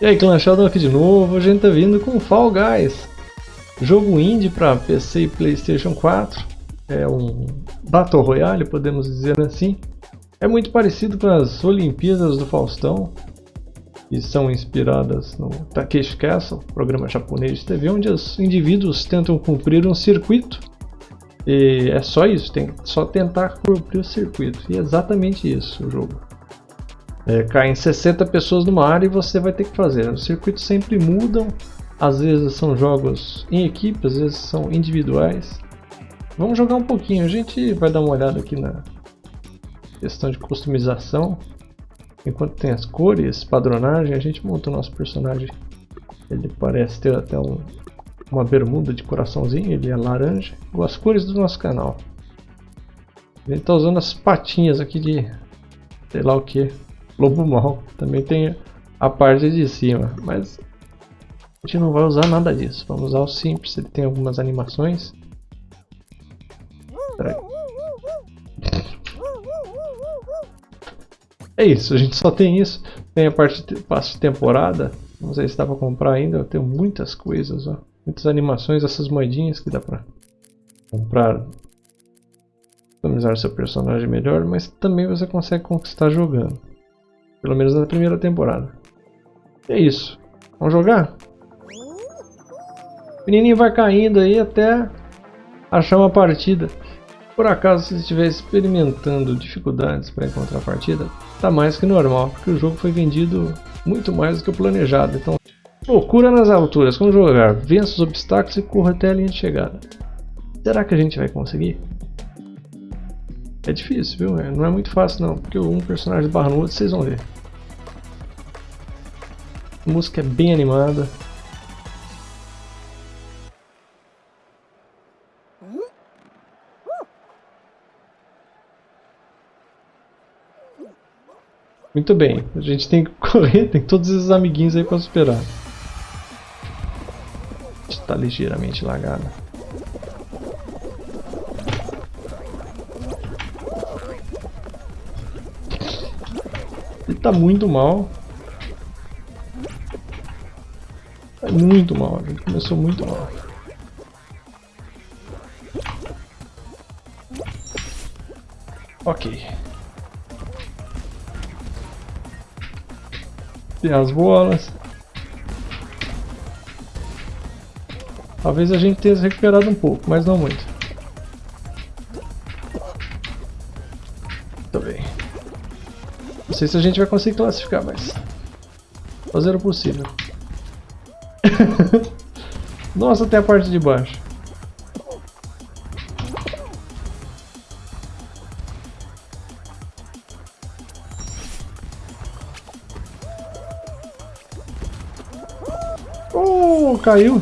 E aí, Clan Sheldon aqui de novo, a gente tá vindo com Fall Guys. Jogo indie para PC e Playstation 4. É um Battle Royale, podemos dizer assim. É muito parecido com as Olimpíadas do Faustão. E são inspiradas no Takeshi Castle, programa japonês de TV, onde os indivíduos tentam cumprir um circuito. E é só isso, tem só tentar cumprir o circuito. E é exatamente isso o jogo. É, caem 60 pessoas numa área e você vai ter que fazer. Os circuitos sempre mudam, às vezes são jogos em equipe, às vezes são individuais. Vamos jogar um pouquinho, a gente vai dar uma olhada aqui na questão de customização. Enquanto tem as cores, padronagem, a gente monta o nosso personagem. Ele parece ter até um, uma bermuda de coraçãozinho, ele é laranja. As cores do nosso canal. Ele está usando as patinhas aqui de sei lá o que. Lobo Mal. Também tem a parte de cima, mas a gente não vai usar nada disso. Vamos usar o simples, ele tem algumas animações. É isso, a gente só tem isso. Tem a parte de passe de temporada. Não sei se dá pra comprar ainda. Eu tenho muitas coisas, ó. Muitas animações, essas moedinhas que dá pra comprar. Customizar seu personagem melhor, mas também você consegue conquistar jogando. Pelo menos na primeira temporada. é isso. Vamos jogar? O menininho vai caindo aí até achar uma partida. Por acaso você estiver experimentando dificuldades para encontrar a partida, tá mais que normal, porque o jogo foi vendido muito mais do que o planejado. Então, procura nas alturas, como jogar, vença os obstáculos e corra até a linha de chegada. Será que a gente vai conseguir? É difícil, viu? É, não é muito fácil não, porque um personagem barra no outro, vocês vão ver. A música é bem animada. Muito bem, a gente tem que correr, tem todos esses amiguinhos aí para superar. Está ligeiramente lagada. Tá muito mal. É muito mal, gente. Começou muito mal. Ok. Tem as bolas. Talvez a gente tenha se recuperado um pouco, mas não. Muito sei se a gente vai conseguir classificar, mas... Fazer o possível. Nossa, até a parte de baixo. Oh, caiu.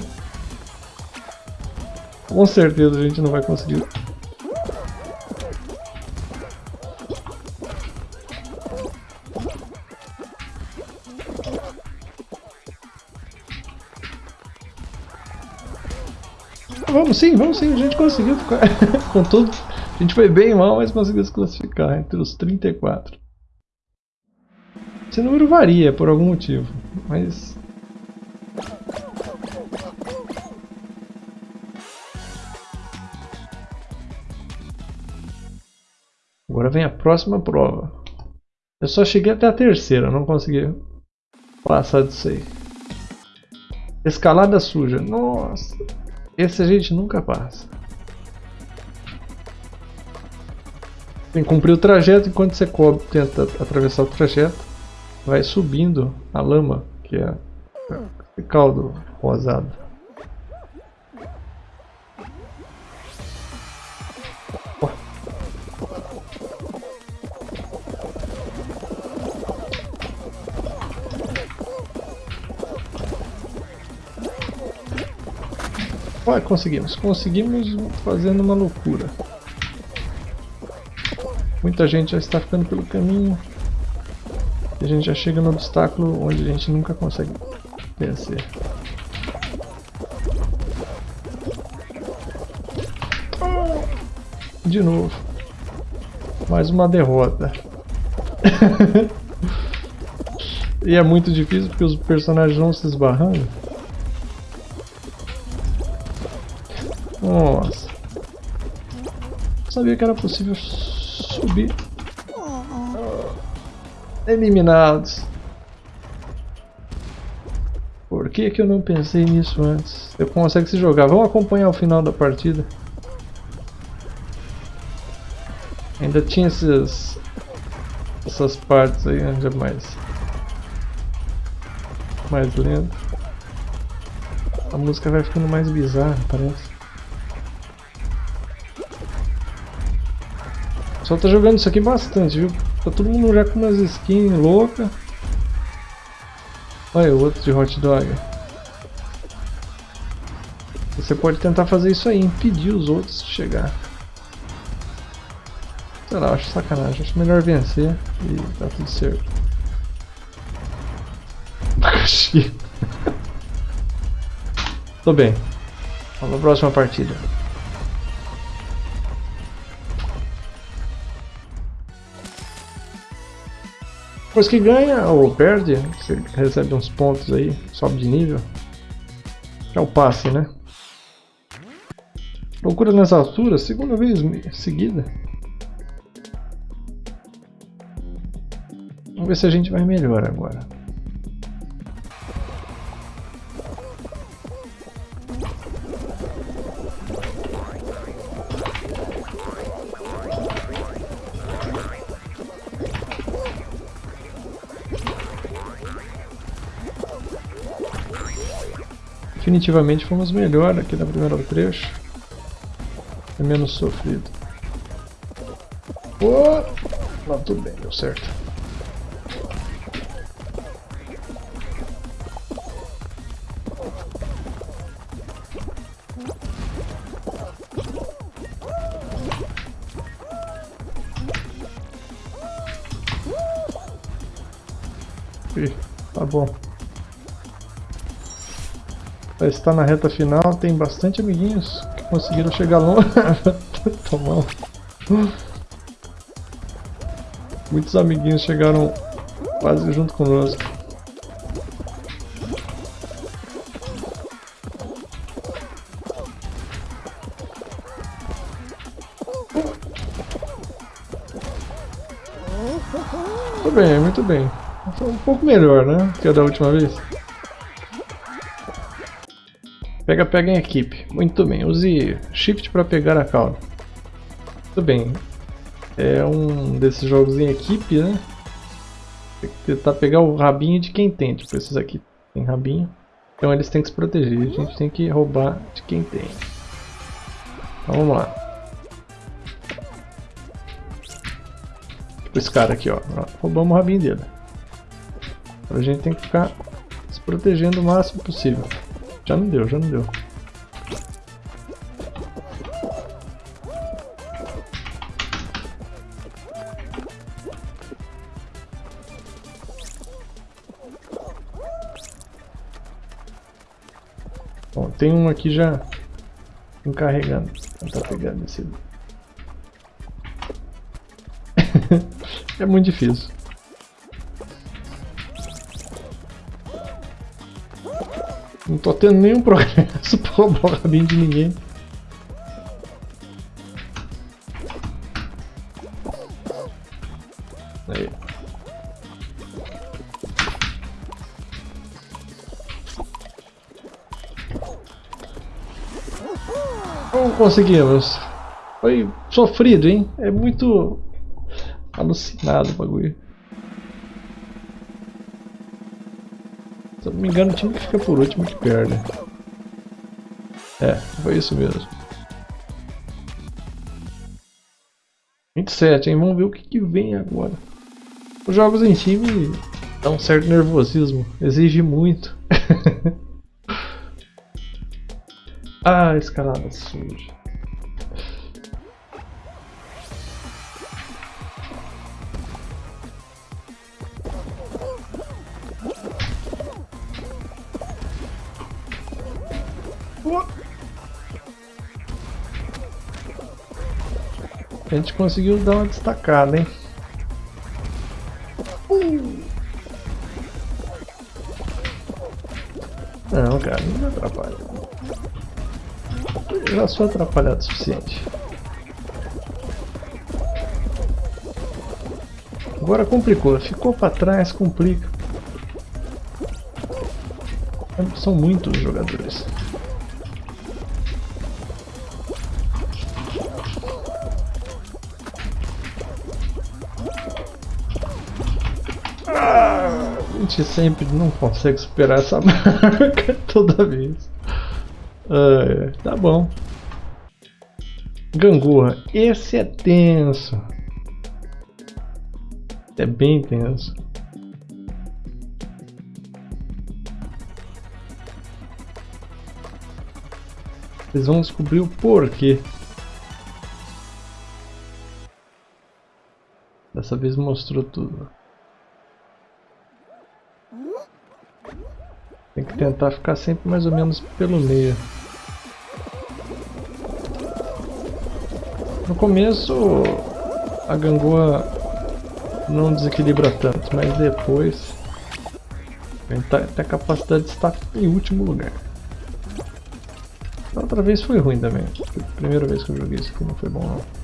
Com certeza a gente não vai conseguir Vamos sim, vamos sim, a gente conseguiu ficar com tudo. A gente foi bem mal, mas conseguiu se classificar entre os 34. Esse número varia por algum motivo, mas... Agora vem a próxima prova. Eu só cheguei até a terceira, não consegui passar disso aí. Escalada suja. Nossa. Esse a gente nunca passa. Tem que cumprir o trajeto enquanto você cobre, tenta atravessar o trajeto. Vai subindo a lama, que é caldo rosado. Conseguimos. Conseguimos fazendo uma loucura. Muita gente já está ficando pelo caminho. E a gente já chega no obstáculo onde a gente nunca consegue vencer. De novo. Mais uma derrota. E é muito difícil porque os personagens vão se esbarrando. Nossa. Não sabia que era possível subir. Eliminados. Por que, que eu não pensei nisso antes? Eu consegue se jogar. Vamos acompanhar o final da partida. Ainda tinha esses, essas partes aí onde é mais, mais lento. A música vai ficando mais bizarra, parece. Só tá jogando isso aqui bastante, viu? Tá todo mundo já com umas skins loucas. Olha o outro de hot dog. Você pode tentar fazer isso aí, impedir os outros de chegar. Sei lá, acho sacanagem. Acho melhor vencer e tá tudo certo. Abacaxi. Tô bem. Vamos pra próxima partida. Depois que ganha ou perde, você recebe uns pontos aí, sobe de nível. É o passe, né? Loucura nas alturas, segunda vez seguida. Vamos ver se a gente vai melhor agora. Definitivamente fomos melhor aqui na primeira trecho. É menos sofrido. Oh! Não, tudo bem, deu certo. tá bom. Está na reta final, tem bastante amiguinhos que conseguiram chegar longe. Tomar. Muitos amiguinhos chegaram quase junto conosco. Muito bem, muito bem. Foi um pouco melhor, né? Que a da última vez. Pega, pega em equipe. Muito bem. Use Shift para pegar a cauda. Muito bem. É um desses jogos em equipe, né? Tem que tentar pegar o rabinho de quem tem. Tipo, esses aqui tem rabinho. Então eles têm que se proteger. A gente tem que roubar de quem tem. Então vamos lá. Tipo esse cara aqui, ó. Roubamos o rabinho dele. A gente tem que ficar se protegendo o máximo possível. Já não deu, já não deu. Bom, tem um aqui já encarregando. Não tá pegando esse. é muito difícil. Não tô tendo nenhum progresso pra roubar o rabinho de ninguém. Aí. Não conseguimos. Foi sofrido, hein? É muito alucinado o bagulho. Me engano, o time que fica por último que perde. É, foi isso mesmo. 27, hein? Vamos ver o que, que vem agora. Os jogos em time dão um certo nervosismo. Exige muito. ah, escalada suja. A gente conseguiu dar uma destacada, hein? Não, cara, não me atrapalha. Já sou atrapalhado o suficiente. Agora complicou, ficou para trás, complica. São muitos jogadores. Gente sempre não consegue superar essa marca toda vez. Ah, tá bom. Gangorra, esse é tenso. É bem tenso. Vocês vão descobrir o porquê. Dessa vez mostrou tudo. Tem que tentar ficar sempre mais ou menos pelo meio. No começo a gangorra não desequilibra tanto, mas depois a tá, tem a capacidade de estar em último lugar. Outra vez foi ruim também. A primeira vez que eu joguei isso aqui não foi bom não.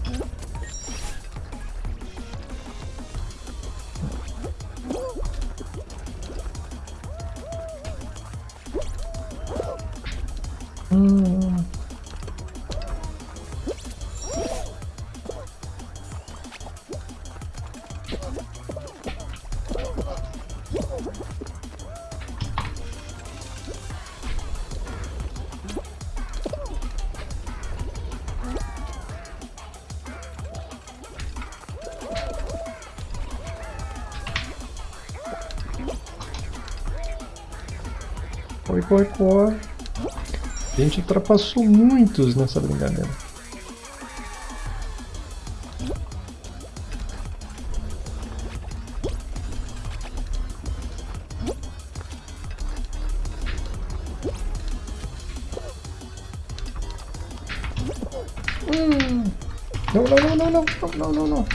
Corre, corre. A gente ultrapassou muitos nessa brincadeira. Hum. Não, não, não, não, não, não, não, não.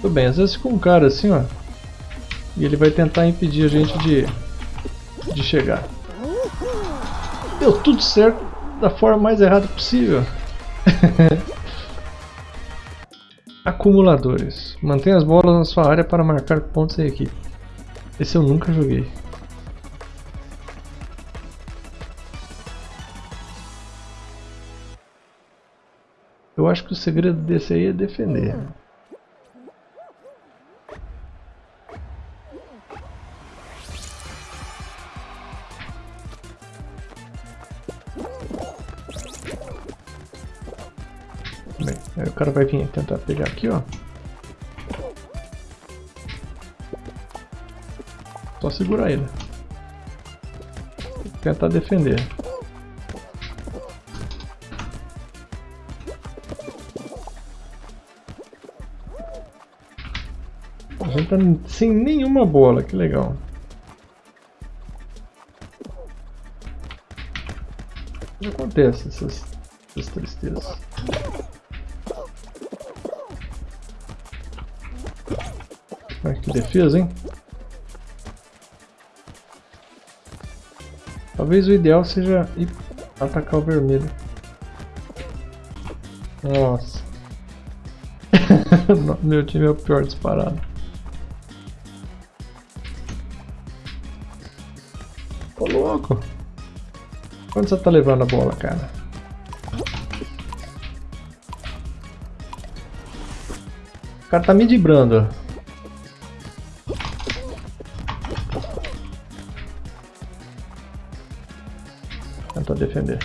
Tudo bem, às vezes com um cara assim, ó. E ele vai tentar impedir a gente de, de chegar. Deu tudo certo da forma mais errada possível. Acumuladores. Mantenha as bolas na sua área para marcar pontos em equipe. Esse eu nunca joguei. Eu acho que o segredo desse aí é defender. O cara vai vir tentar pegar aqui, ó. Só segurar ele. Tentar defender. A gente tá sem nenhuma bola, que legal. O que acontece essas, essas tristezas? Defesa, hein? Talvez o ideal seja ir atacar o vermelho. Nossa. Meu time é o pior disparado. Ô louco! Quanto você tá levando a bola, cara? O cara tá me dibrando. Tentar defender.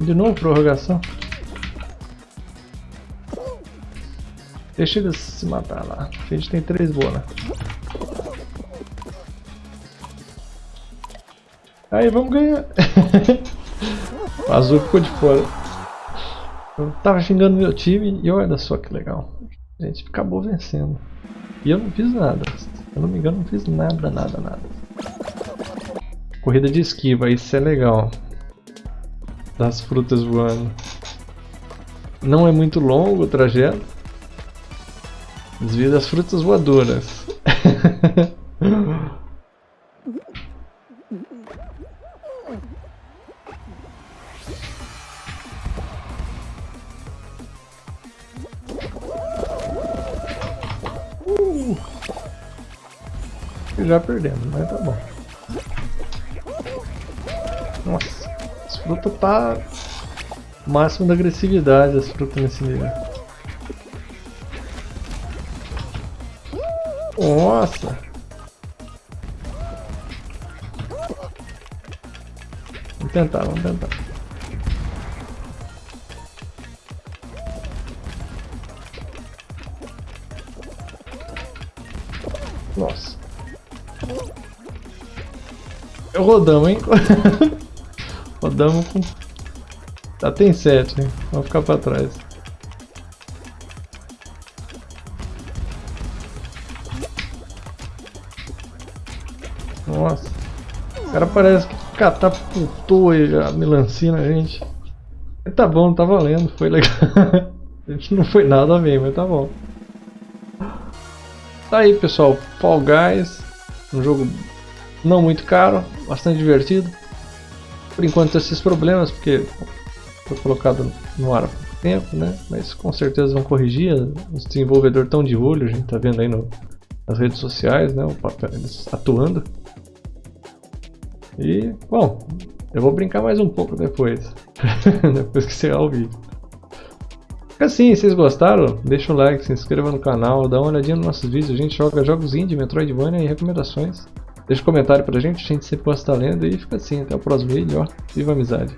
De novo prorrogação. Deixa eles se matar lá. A gente tem três bolas. Aí, vamos ganhar. o azul ficou de fora. Eu tava xingando meu time e olha só que legal. A gente acabou vencendo. E eu não fiz nada. Se eu não me engano, não fiz nada, nada, nada. Corrida de esquiva, isso é legal. Das frutas voando. Não é muito longo o trajeto. Desvia das frutas voadoras. Já perdemos, mas tá bom. Nossa, essa fruta tá máximo da agressividade, as frutas nesse nível. Nossa! Vamos tentar, vamos tentar. Rodamos, hein? rodamos com... Já tem 7, hein? Vamos ficar pra trás. Nossa. O cara parece que catapultou a melancia na gente. Mas tá bom, tá valendo, foi legal. a gente não foi nada bem, mas tá bom. Tá aí pessoal, Fall Guys, um jogo não muito caro, bastante divertido. Por enquanto esses problemas, porque foi colocado no ar há pouco tempo, né? Mas com certeza vão corrigir, os desenvolvedores estão de olho, a gente tá vendo aí no, nas redes sociais, né? O papel, eles atuando. E, bom, eu vou brincar mais um pouco depois, depois que encerrar o vídeo. Assim, se vocês gostaram, deixa o like, se inscreva no canal, dá uma olhadinha nos nossos vídeos, a gente joga jogos indie, Metroidvania e recomendações. Deixa um comentário pra gente, a gente sempre gosta de estar lendo e fica assim, até o próximo vídeo, ó, viva a amizade!